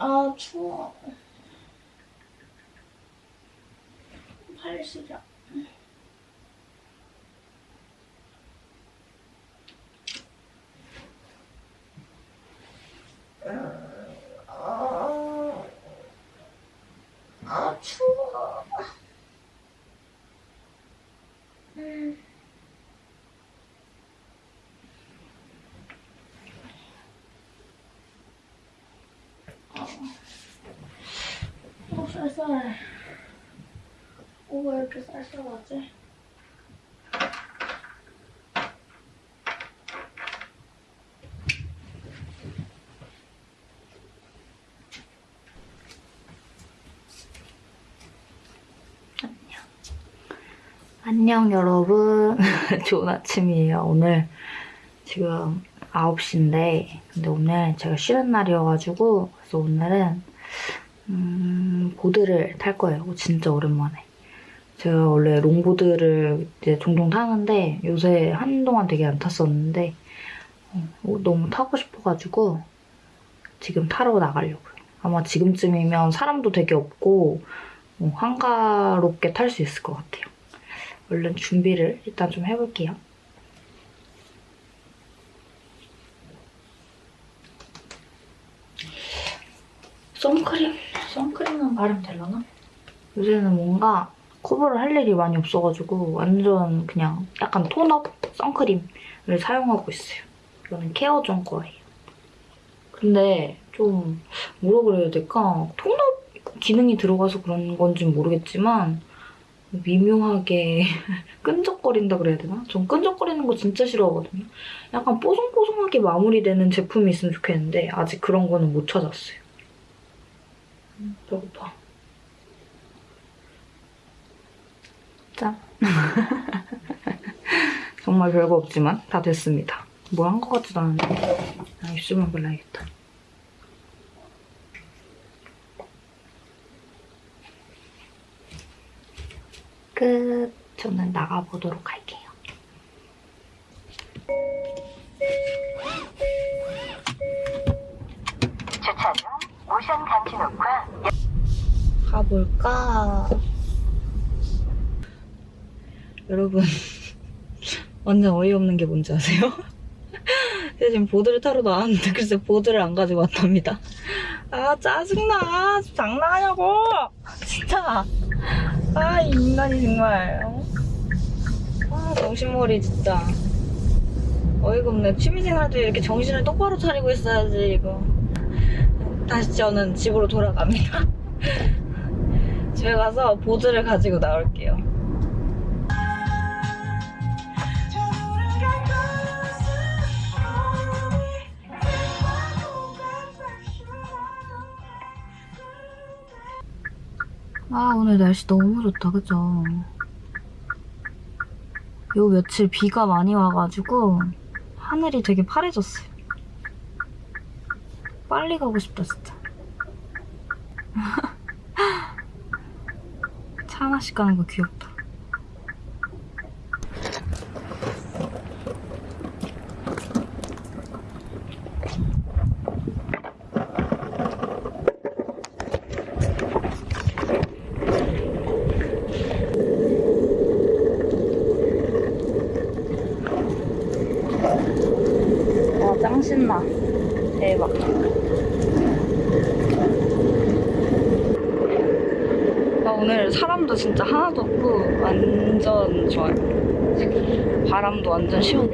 아 추워. 빨리 쉬자. 아, 아 추워. 음. 어, 쌀쌀해. 오, 왜 이렇게 쌀쌀하지? 안녕 여러분 좋은 아침이에요 오늘 지금 9시인데 근데 오늘 제가 쉬는 날이어가지고 그래서 오늘은 음, 보드를 탈 거예요. 진짜 오랜만에. 제가 원래 롱보드를 이제 종종 타는데 요새 한동안 되게 안 탔었는데 어, 너무 타고 싶어가지고 지금 타러 나가려고요. 아마 지금쯤이면 사람도 되게 없고 어, 한가롭게 탈 수 있을 것 같아요. 얼른 준비를 일단 좀 해볼게요. 선크림? 선크림은 바르면 되려나? 요새는 뭔가 커버를 할 일이 많이 없어가지고 완전 그냥 약간 톤업 선크림을 사용하고 있어요. 이거는 케어존 거예요. 근데 좀 뭐라 그래야 될까? 톤업 기능이 들어가서 그런 건지 모르겠지만 미묘하게 끈적거린다 그래야 되나? 전 끈적거리는 거 진짜 싫어하거든요. 약간 뽀송뽀송하게 마무리되는 제품이 있으면 좋겠는데 아직 그런 거는 못 찾았어요. 음, 배고파. 짠. 정말 별거 없지만 다 됐습니다. 뭘한것 같지도 않은데 아, 입술만 발라야겠다. 끝. 저는 나가보도록 할게요. 주차 중 모션 감지 녹화 가볼까? 여러분 완전 어이없는 게 뭔지 아세요? 제가 지금 보드를 타러 나왔는데 글쎄 보드를 안 가지고 왔답니다. 아 짜증나 장난하냐고 진짜 아 이 인간이 정말 어? 아 정신머리 진짜 어이가 없네 취미생활도 이렇게 정신을 똑바로 차리고 있어야지 이거 다시 저는 집으로 돌아갑니다. 집에 가서 보드를 가지고 나올게요. 아 오늘 날씨 너무 좋다. 그죠? 요 며칠 비가 많이 와가지고 하늘이 되게 파래졌어요 빨리 가고 싶다 진짜. 차 하나씩 가는 거 귀엽다 와, 짱 신나. 대박. 나 오늘 사람도 진짜 하나도 없고 완전 좋아요. 바람도 완전 시원해.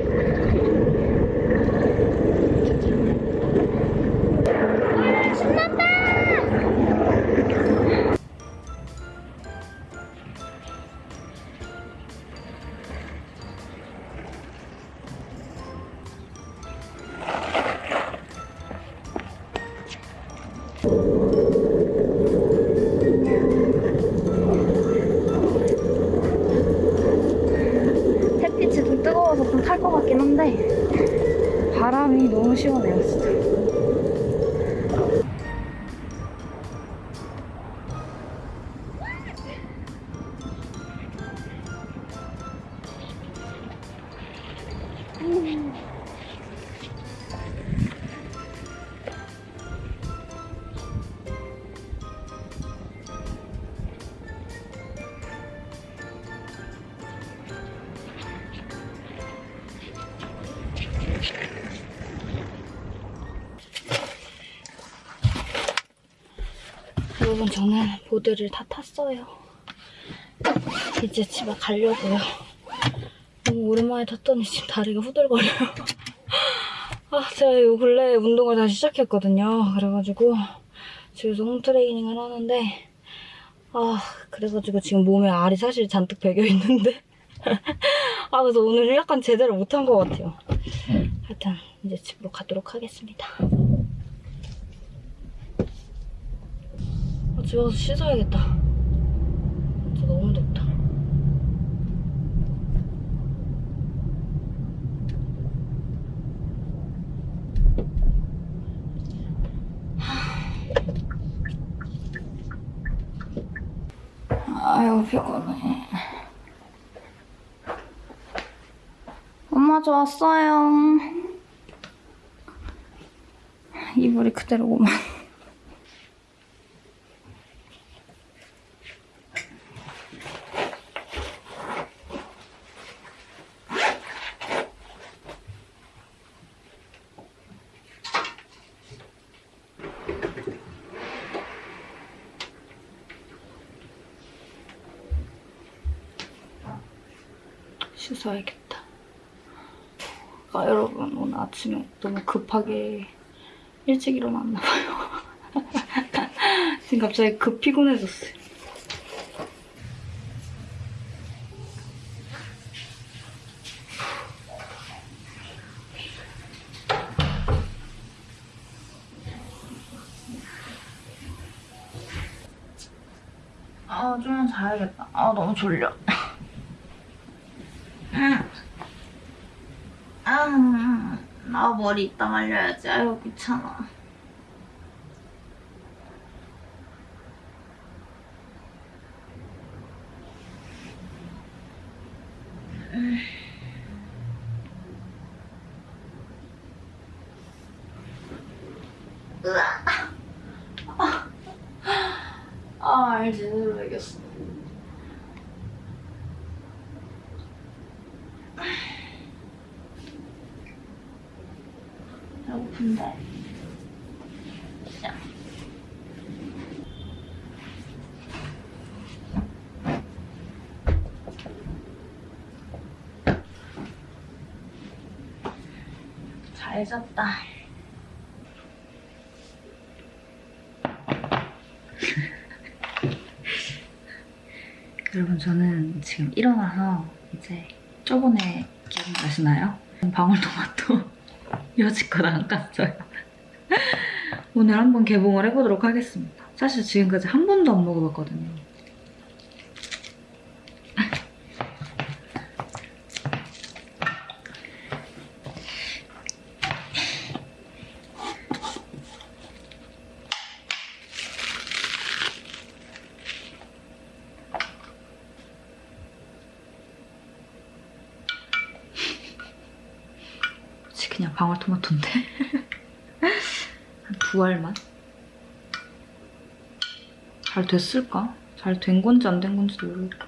여러분 저는 보드를 다 탔어요. 이제 집에 가려고요. 너무 오랜만에 탔더니 지금 다리가 후들거려요. 아, 제가 요 근래 운동을 다시 시작했거든요. 그래가지고 집에서 홈트레이닝을 하는데 아, 그래가지고 지금 몸에 알이 사실 잔뜩 배겨 있는데 아, 그래서 오늘 약간 제대로 못한 것 같아요. 하여튼 이제 집으로 가도록 하겠습니다. 집에 가서 씻어야겠다. 진짜 너무 덥다. 아유, 피곤해. 엄마 저 왔어요. 이불이 그대로구만. 씻어야겠다. 아, 여러분, 오늘 아침에 너무 급하게 일찍 일어났나 봐요. 지금 갑자기 급 피곤해졌어요. 아, 좀만 자야겠다. 아, 너무 졸려. 아, 나 머리 이따 말려야지. 아유, 귀찮아. 으아. 아, 알지. 제대로 이겼어. 자. 잘 잤다. 여러분 저는 지금 일어나서 이제 저번에 기억나시나요? 방울토마토 여지껏 안 깠어요. 오늘 한번 개봉을 해보도록 하겠습니다. 사실 지금까지 한 번도 안 먹어봤거든요. 그치, 그냥 방울토마토인데? 한 두 알만? 잘 됐을까? 잘 된 건지 안 된 건지도 모르겠고.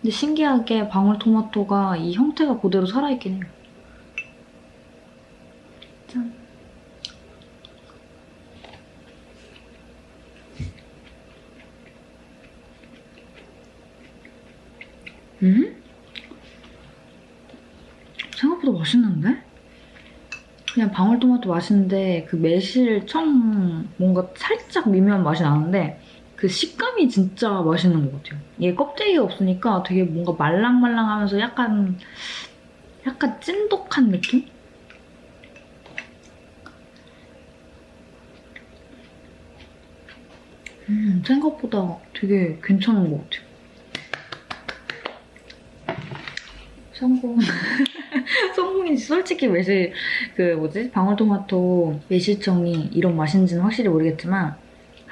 근데 신기하게 방울토마토가 이 형태가 그대로 살아있긴 해요. 짠. 음? 생각보다 맛있는데? 그냥 방울토마토 맛인데 그 매실청 뭔가 살짝 미묘한 맛이 나는데 그 식감이 진짜 맛있는 것 같아요. 얘 껍데기가 없으니까 되게 뭔가 말랑말랑하면서 약간 약간 찐독한 느낌? 음, 생각보다 되게 괜찮은 것 같아요. 성공. 성공인지 솔직히 매실 그 뭐지 방울토마토 매실청이 이런 맛인지는 확실히 모르겠지만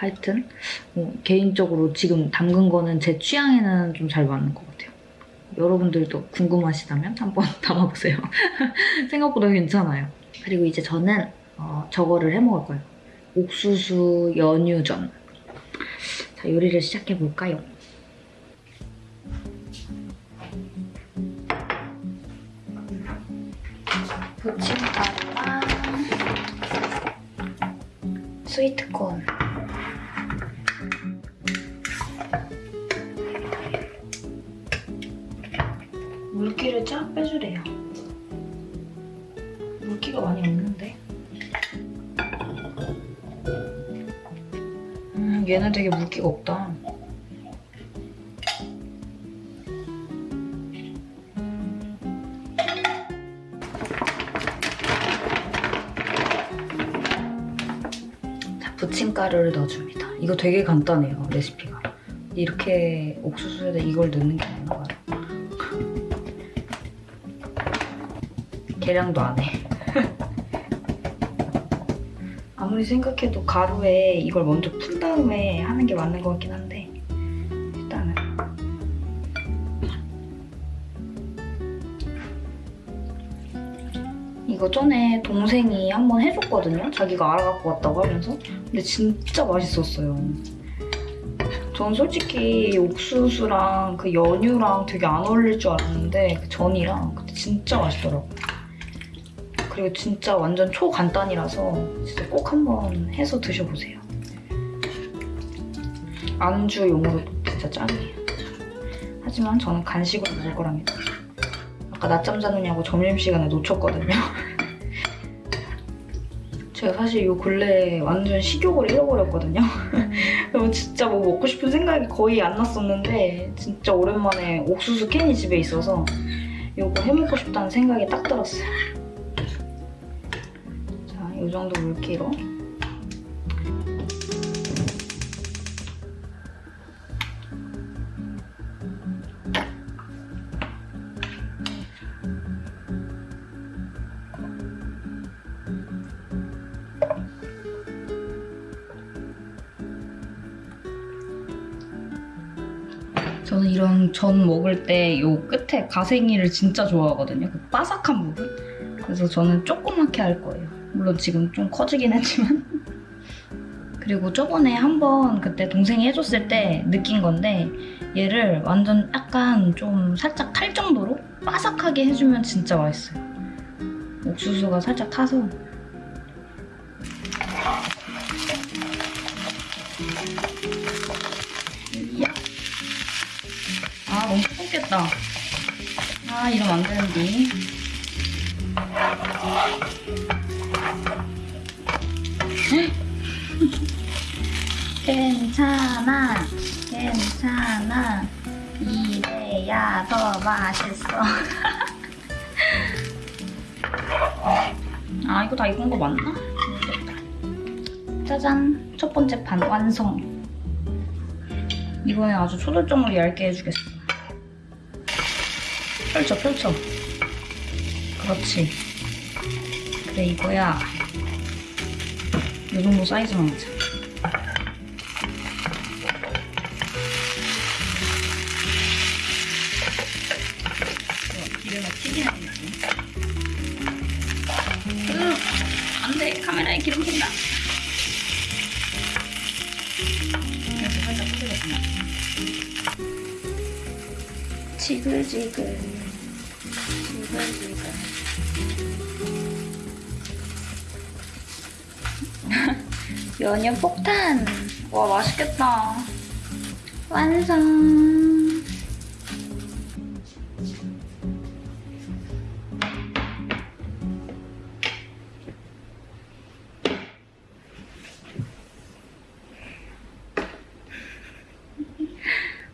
하여튼 뭐 개인적으로 지금 담근 거는 제 취향에는 좀 잘 맞는 것 같아요. 여러분들도 궁금하시다면 한번 담아보세요. 생각보다 괜찮아요. 그리고 이제 저는 어, 저거를 해먹을 거예요. 옥수수 연유전. 자 요리를 시작해 볼까요? 부침가루랑 스위트콘 물기를 쫙 빼주래요. 물기가 많이 없는데? 음, 얘는 되게 물기가 없다. 자, 부침가루를 넣어줍니다. 이거 되게 간단해요, 레시피가. 이렇게 옥수수에다 이걸 넣는 게 계량도 안 해. 아무리 생각해도 가루에 이걸 먼저 푼 다음에 하는 게 맞는 것 같긴 한데 일단은 이거 전에 동생이 한번 해줬거든요. 자기가 알아갖고 왔다고 하면서 근데 진짜 맛있었어요. 전 솔직히 옥수수랑 그 연유랑 되게 안 어울릴 줄 알았는데 그 전이랑 근데 진짜 맛있더라고요. 그리고 진짜 완전 초간단이라서 진짜 꼭 한번 해서 드셔보세요. 안주용으로 진짜 짱이에요. 하지만 저는 간식으로 먹을 거랍니다. 아까 낮잠 자느냐고 점심시간에 놓쳤거든요. 제가 사실 요 근래에 완전 식욕을 잃어버렸거든요. 진짜 뭐 먹고 싶은 생각이 거의 안 났었는데 진짜 오랜만에 옥수수 캔이 집에 있어서 요거 해먹고 싶다는 생각이 딱 들었어요. 자, 이 정도 물기로 저는 이런 전 먹을 때요 끝에 가생이를 진짜 좋아하거든요. 그 바삭한 부분. 그래서 저는 조그맣게 할 거예요. 물론 지금 좀 커지긴 했지만. 그리고 저번에 한번 그때 동생이 해줬을 때 느낀 건데 얘를 완전 약간 좀 살짝 탈 정도로 바삭하게 해주면 진짜 맛있어요. 옥수수가 살짝 타서. 아 너무 뜨겁겠다. 아 이러면 안 되는데. 괜찮아, 괜찮아. 이래야 더 맛있어. 아 이거 다 익은 거 맞나? 짜잔, 첫 번째 반 완성. 이번엔 아주 초절정으로 얇게 해주겠어. 펼쳐, 펼쳐. 그렇지. 그래, 이거야. 이 정도 사이즈만 하자. 기름에 튀기는 느낌. 으, 안 돼. 카메라에 기름 튄다. 이렇게 살짝 튀겨주면. 지글지글. 지글지글. 연유 폭탄. 와, 맛있겠다. 완성.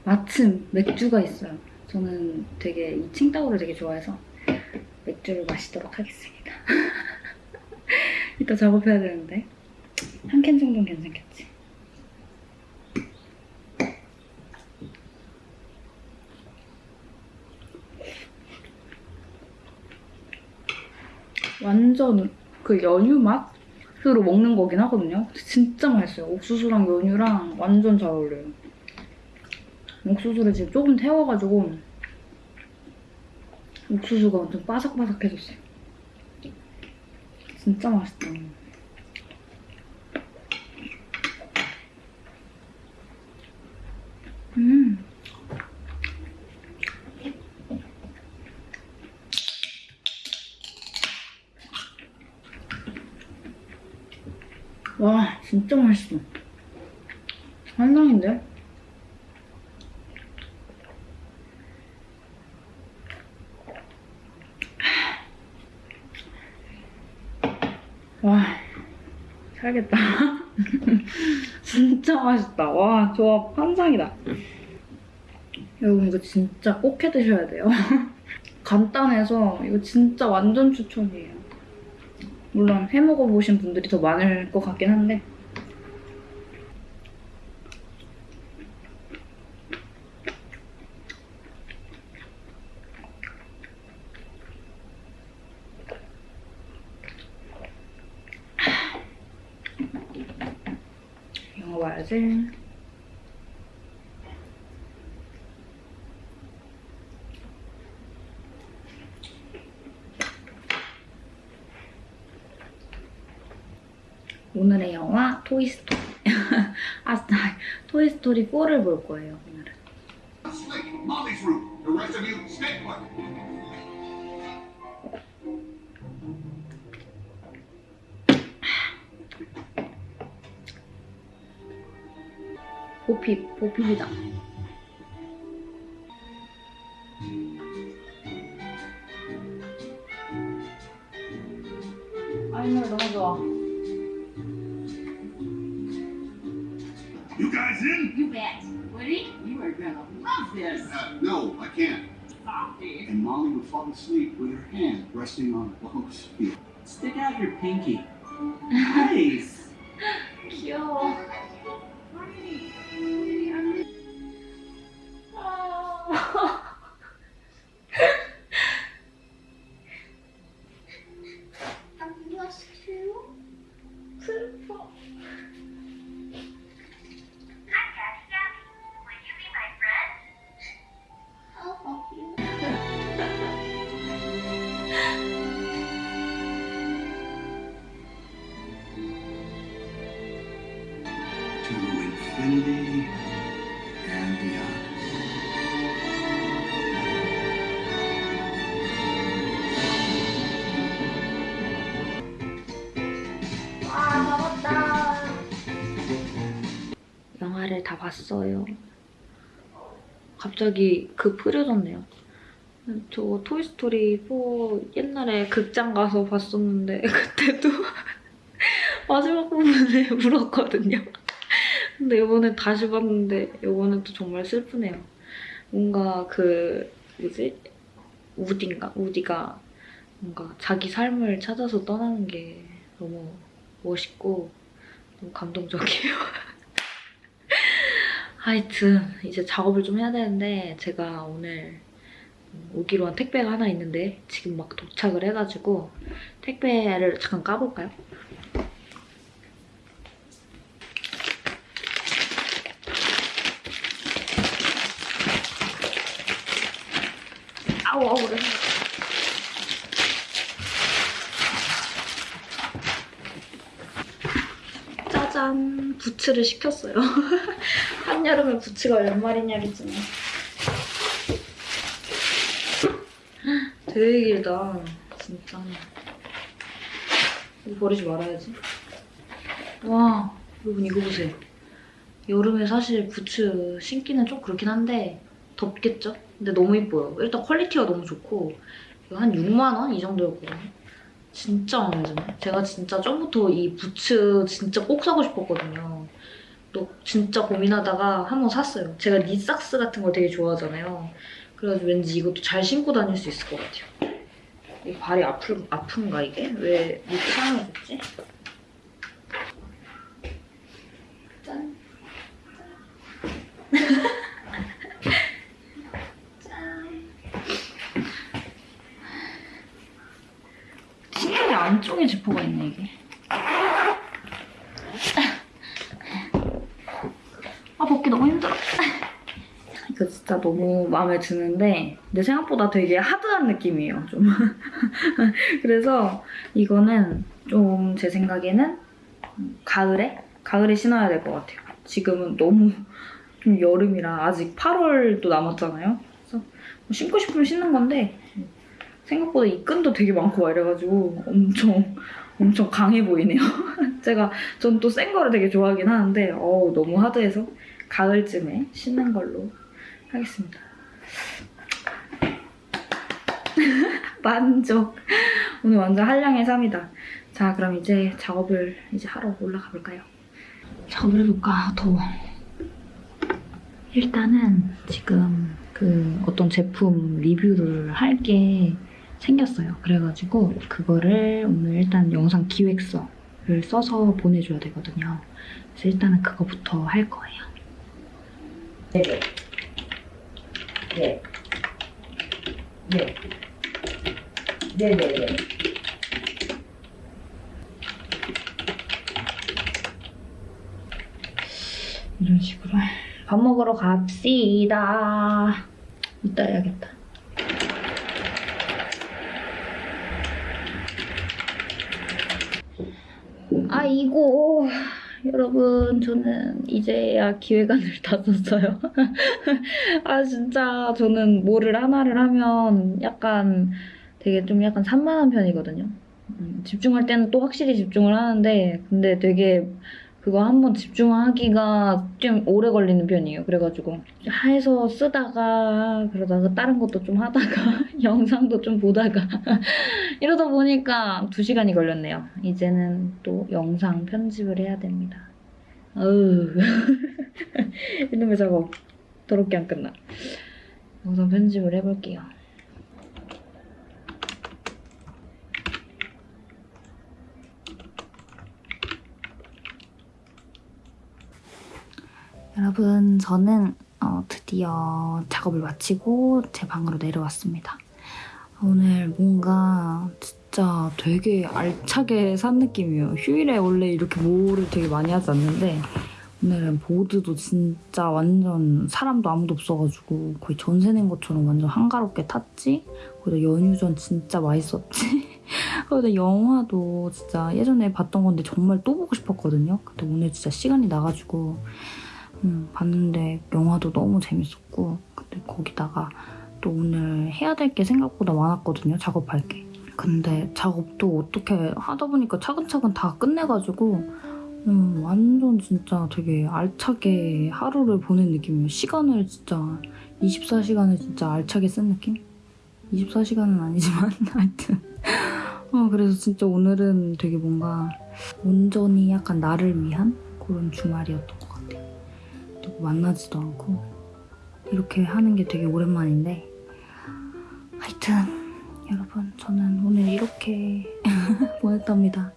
마침 맥주가 있어요. 저는 되게 이 칭따오를 되게 좋아해서 맥주를 마시도록 하겠습니다. 이따 작업해야 되는데 한 캔 정도는 괜찮겠지. 완전 그 연유 맛으로 먹는 거긴 하거든요. 진짜 맛있어요. 옥수수랑 연유랑 완전 잘 어울려요. 옥수수를 지금 조금 태워가지고 옥수수가 완전 바삭바삭해졌어요. 진짜 맛있다. 음. 와 진짜 맛있어. 환상인데? 와 살겠다. 진짜 맛있다. 와 조합 환상이다. 여러분 이거 진짜 꼭 해 드셔야 돼요. 간단해서 이거 진짜 완전 추천이에요. 물론 해 먹어보신 분들이 더 많을 것 같긴 한데 봐야지. 오늘의 영화 토이스토리. 아, 토이스토리 4를 볼 거예요, 보핍, 보핍이다. 아, 이 노래 너무 좋아. You guys in? You bet. Woody, you are gonna love this. Uh, no, I can't. Softy. And Molly would fall asleep with her hand resting on Lo's heel. Stick out your pinky. Nice. 귀 영화를 다 봤어요. 갑자기 급 흐려졌네요. 저 토이스토리 4 옛날에 극장 가서 봤었는데 그때도 마지막 부분에 울었거든요. 근데 이번에 다시 봤는데 이번엔 또 정말 슬프네요. 뭔가 그 뭐지? 우디인가? 우디가 뭔가 자기 삶을 찾아서 떠나는 게 너무 멋있고 너무 감동적이에요. 하여튼 이제 작업을 좀 해야 되는데 제가 오늘 오기로 한 택배가 하나 있는데 지금 막 도착을 해가지고 택배를 잠깐 까볼까요? 아우 아우 그래. 짜잔 부츠를 시켰어요. 한여름에 부츠가 웬 말이냐겠지만. 되게 길다 진짜. 이거 버리지 말아야지. 와 여러분 이거 보세요. 여름에 사실 부츠 신기는 좀 그렇긴 한데 덥겠죠? 근데 너무 이뻐요. 일단 quality가 너무 좋고 한 6만 원? 이 정도였거든요. 진짜 마음에 드네. 제가 진짜 전부터 이 부츠 진짜 꼭 사고 싶었거든요 또 진짜 고민하다가 한 번 샀어요. 제가 니삭스 같은 걸 되게 좋아하잖아요. 그래가지고 왠지 이것도 잘 신고 다닐 수 있을 것 같아요. 이 발이 아플, 아픈가 이게? 왜 이렇게 사용해줬지? 짠. 짠. 신기하게 안쪽에 지퍼가 있네 이게. 아 벗기 너무 힘들어. 이거 진짜 너무 마음에 드는데 내 생각보다 되게 하드한 느낌이에요. 좀. 그래서 이거는 좀 제 생각에는 가을에 가을에 신어야 될 것 같아요. 지금은 너무 좀 여름이라 아직 8월도 남았잖아요. 그래서 뭐 신고 싶으면 신는 건데 생각보다 이 끈도 되게 많고 막 이래가지고 엄청 엄청 강해 보이네요. 제가 전 또 센 거를 되게 좋아하긴 하는데 어우 너무 하드해서 가을쯤에 신는 걸로 하겠습니다. 만족. 오늘 완전 한량의 삶이다. 자 그럼 이제 작업을 이제 하러 올라가 볼까요? 작업을 해볼까? 더워. 일단은 지금 그 어떤 제품 리뷰를 할 게 생겼어요. 그래가지고 그거를 오늘 일단 영상 기획서를 써서 보내줘야 되거든요. 그래서 일단은 그거부터 할 거예요. 네네. 네. 네. 네네 네. 이런 식으로 밥 먹으러 갑시다. 이따 해야겠다. 아이고 여러분 저는 이제야 기획안을 다 썼어요. 아 진짜 저는 뭐를 하나를 하면 약간 되게 좀 약간 산만한 편이거든요. 음, 집중할 때는 또 확실히 집중을 하는데 근데 되게 그거 한번 집중하기가 좀 오래 걸리는 편이에요. 그래가지고 해서 쓰다가 그러다가 다른 것도 좀 하다가 영상도 좀 보다가 이러다 보니까 두 시간이 걸렸네요. 이제는 또 영상 편집을 해야 됩니다. 이놈의 작업 더럽게 안 끝나. 영상 편집을 해볼게요. 여러분, 저는 어, 드디어 작업을 마치고 제 방으로 내려왔습니다. 오늘 뭔가 진짜 되게 알차게 산 느낌이에요. 휴일에 원래 이렇게 뭐를 되게 많이 하지 않는데 오늘은 보드도 진짜 완전 사람도 아무도 없어가지고 거의 전세 낸 것처럼 완전 한가롭게 탔지? 그리고 연유전 진짜 맛있었지? 그리고 영화도 진짜 예전에 봤던 건데 정말 또 보고 싶었거든요. 근데 오늘 진짜 시간이 나가지고 음, 봤는데 영화도 너무 재밌었고 근데 거기다가 또 오늘 해야 될 게 생각보다 많았거든요 작업할 게. 근데 작업도 어떻게 하다 보니까 차근차근 다 끝내가지고 음, 완전 진짜 되게 알차게 하루를 보낸 느낌이에요. 시간을 진짜 24시간을 진짜 알차게 쓴 느낌? 24시간은 아니지만 하여튼. 어, 그래서 진짜 오늘은 되게 뭔가 온전히 약간 나를 위한 그런 주말이었던 것 같아요 만나지도 않고 이렇게 하는 게 되게 오랜만인데 하여튼 여러분 저는 오늘 이렇게 보냈답니다.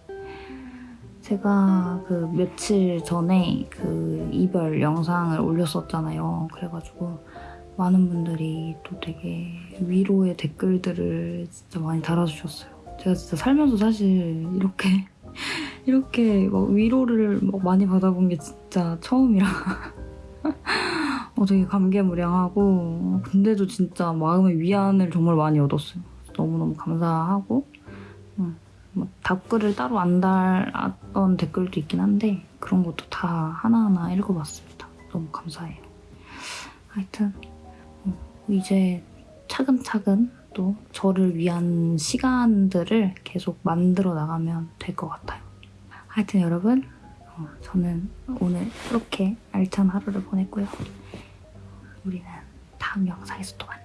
제가 그 며칠 전에 그 이별 영상을 올렸었잖아요. 그래가지고 많은 분들이 또 되게 위로의 댓글들을 진짜 많이 달아주셨어요. 제가 진짜 살면서 사실 이렇게 이렇게 막 위로를 막 많이 받아본 게 진짜 처음이라 어, 되게 감개무량하고 근데도 진짜 마음의 위안을 정말 많이 얻었어요. 너무너무 감사하고 음, 뭐 답글을 따로 안 달았던 댓글도 있긴 한데 그런 것도 다 하나하나 읽어봤습니다. 너무 감사해요. 하여튼 어, 이제 차근차근 또 저를 위한 시간들을 계속 만들어 나가면 될 것 같아요. 하여튼 여러분 어, 저는 오늘 이렇게 알찬 하루를 보냈고요. 우리는 다음 영상에서 또 만나요.